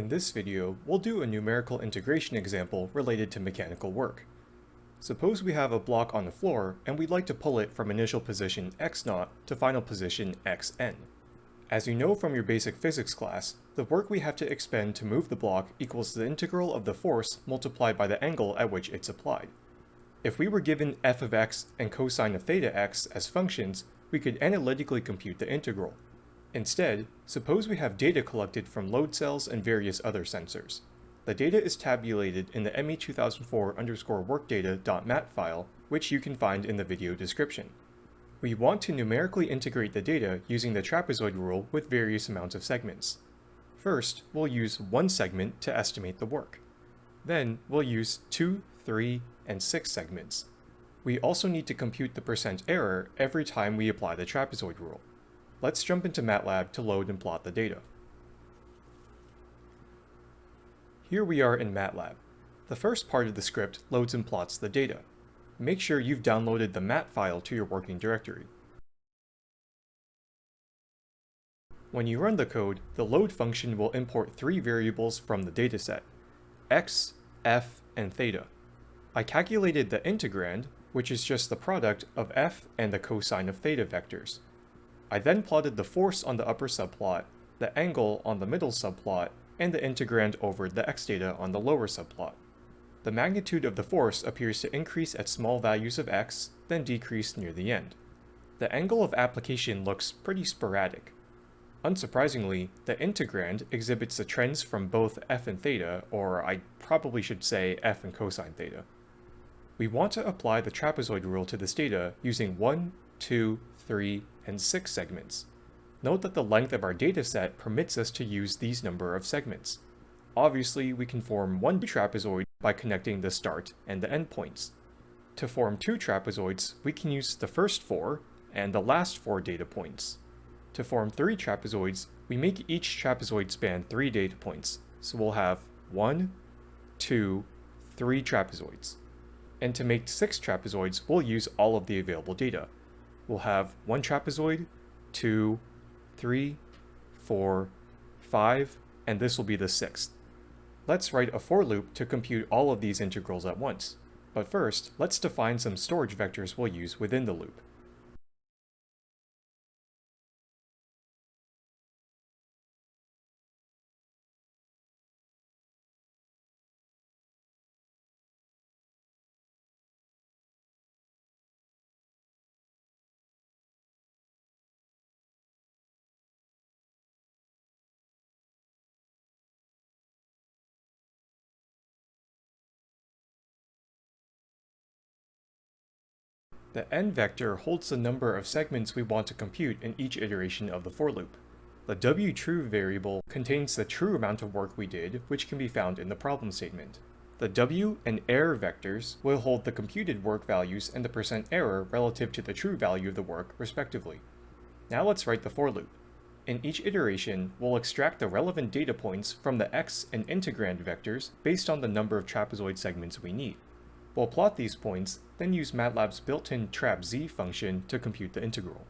In this video, we'll do a numerical integration example related to mechanical work. Suppose we have a block on the floor and we'd like to pull it from initial position x0 to final position xn. As you know from your basic physics class, the work we have to expend to move the block equals the integral of the force multiplied by the angle at which it's applied. If we were given f of x and cosine of theta x as functions, we could analytically compute the integral. Instead, suppose we have data collected from load cells and various other sensors. The data is tabulated in the ME2004 underscore workdata.mat file, which you can find in the video description. We want to numerically integrate the data using the trapezoid rule with various amounts of segments. First, we'll use one segment to estimate the work. Then, we'll use 2, 3, and 6 segments. We also need to compute the percent error every time we apply the trapezoid rule. Let's jump into MATLAB to load and plot the data. Here we are in MATLAB. The first part of the script loads and plots the data. Make sure you've downloaded the mat file to your working directory. When you run the code, the load function will import three variables from the dataset, x, f, and theta. I calculated the integrand, which is just the product of f and the cosine of theta vectors. I then plotted the force on the upper subplot, the angle on the middle subplot, and the integrand over the x data on the lower subplot. The magnitude of the force appears to increase at small values of x, then decrease near the end. The angle of application looks pretty sporadic. Unsurprisingly, the integrand exhibits the trends from both f and theta, or I probably should say f and cosine theta. We want to apply the trapezoid rule to this data using 1, 2, 3, and 6 segments. Note that the length of our dataset permits us to use these number of segments. Obviously, we can form one trapezoid by connecting the start and the endpoints. To form two trapezoids, we can use the first four and the last four data points. To form three trapezoids, we make each trapezoid span three data points, so we'll have one, two, three trapezoids. And to make six trapezoids, we'll use all of the available data. We'll have one trapezoid, two, three, four, five, and this will be the sixth. Let's write a for loop to compute all of these integrals at once. But first, let's define some storage vectors we'll use within the loop. The n vector holds the number of segments we want to compute in each iteration of the for loop. The wtrue variable contains the true amount of work we did, which can be found in the problem statement. The w and error vectors will hold the computed work values and the percent error relative to the true value of the work, respectively. Now let's write the for loop. In each iteration, we'll extract the relevant data points from the x and integrand vectors based on the number of trapezoid segments we need. We'll plot these points, then use MATLAB's built-in trapz function to compute the integral.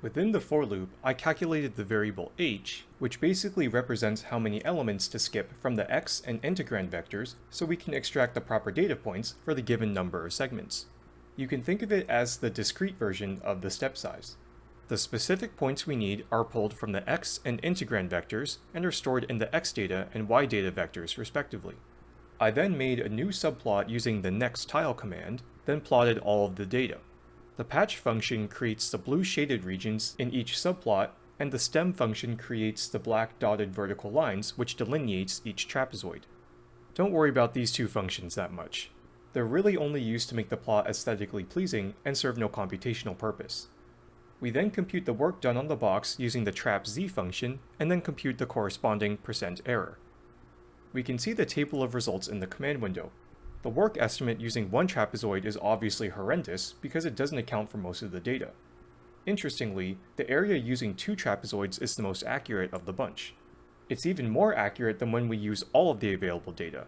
Within the for loop, I calculated the variable h, which basically represents how many elements to skip from the x and integrand vectors so we can extract the proper data points for the given number of segments. You can think of it as the discrete version of the step size. The specific points we need are pulled from the x and integrand vectors and are stored in the x data and y data vectors respectively. I then made a new subplot using the next tile command, then plotted all of the data. The patch function creates the blue shaded regions in each subplot, and the stem function creates the black dotted vertical lines which delineates each trapezoid. Don't worry about these two functions that much. They're really only used to make the plot aesthetically pleasing and serve no computational purpose. We then compute the work done on the box using the trapz function, and then compute the corresponding percent error. We can see the table of results in the command window, the work estimate using one trapezoid is obviously horrendous because it doesn't account for most of the data. Interestingly, the area using two trapezoids is the most accurate of the bunch. It's even more accurate than when we use all of the available data.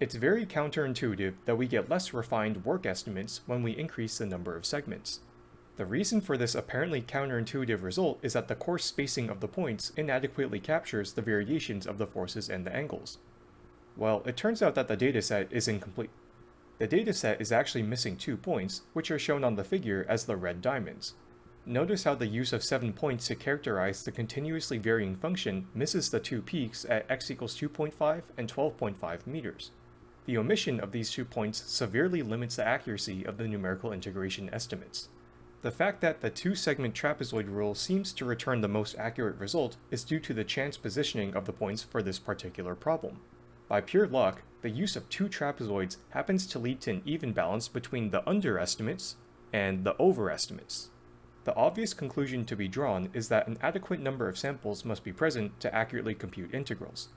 It's very counterintuitive that we get less refined work estimates when we increase the number of segments. The reason for this apparently counterintuitive result is that the coarse spacing of the points inadequately captures the variations of the forces and the angles. Well, it turns out that the dataset is incomplete. The dataset is actually missing two points, which are shown on the figure as the red diamonds. Notice how the use of 7 points to characterize the continuously varying function misses the two peaks at x equals 2.5 and 12.5 meters. The omission of these two points severely limits the accuracy of the numerical integration estimates. The fact that the two-segment trapezoid rule seems to return the most accurate result is due to the chance positioning of the points for this particular problem. By pure luck, the use of two trapezoids happens to lead to an even balance between the underestimates and the overestimates. The obvious conclusion to be drawn is that an adequate number of samples must be present to accurately compute integrals.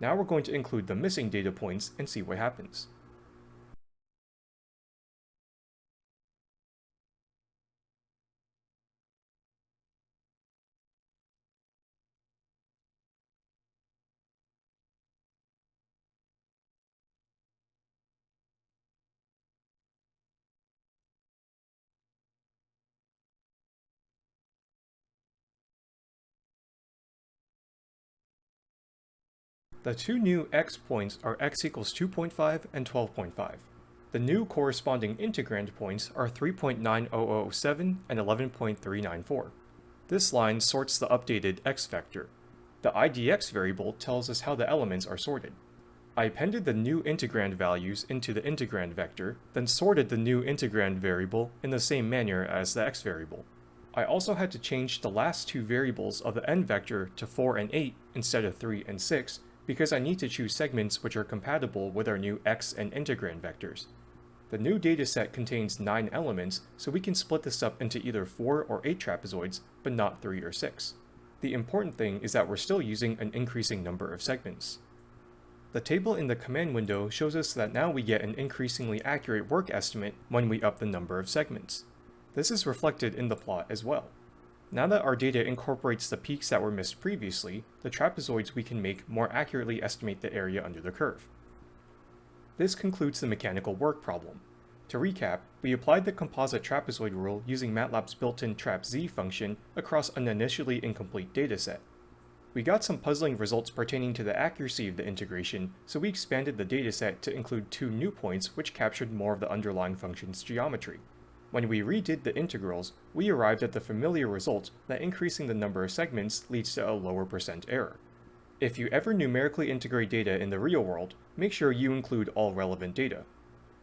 Now we're going to include the missing data points and see what happens. The two new x points are x equals 2.5 and 12.5. The new corresponding integrand points are 3.9007 and 11.394. This line sorts the updated x vector. The IDX variable tells us how the elements are sorted. I appended the new integrand values into the integrand vector, then sorted the new integrand variable in the same manner as the x variable. I also had to change the last two variables of the n vector to 4 and 8 instead of 3 and 6 because I need to choose segments which are compatible with our new x and integrand vectors. The new dataset contains 9 elements, so we can split this up into either 4 or 8 trapezoids, but not 3 or 6. The important thing is that we're still using an increasing number of segments. The table in the command window shows us that now we get an increasingly accurate work estimate when we up the number of segments. This is reflected in the plot as well. Now that our data incorporates the peaks that were missed previously, the trapezoids we can make more accurately estimate the area under the curve. This concludes the mechanical work problem. To recap, we applied the composite trapezoid rule using MATLAB's built-in trapz function across an initially incomplete dataset. We got some puzzling results pertaining to the accuracy of the integration, so we expanded the dataset to include two new points which captured more of the underlying function's geometry. When we redid the integrals, we arrived at the familiar result that increasing the number of segments leads to a lower percent error. If you ever numerically integrate data in the real world, make sure you include all relevant data.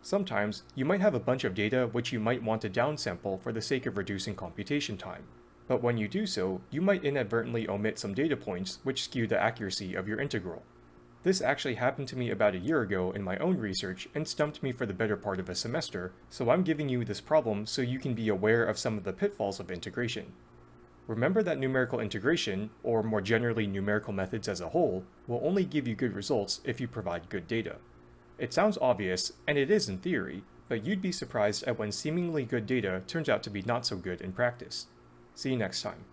Sometimes, you might have a bunch of data which you might want to downsample for the sake of reducing computation time. But when you do so, you might inadvertently omit some data points which skew the accuracy of your integral. This actually happened to me about a year ago in my own research and stumped me for the better part of a semester, so I'm giving you this problem so you can be aware of some of the pitfalls of integration. Remember that numerical integration, or more generally numerical methods as a whole, will only give you good results if you provide good data. It sounds obvious, and it is in theory, but you'd be surprised at when seemingly good data turns out to be not so good in practice. See you next time.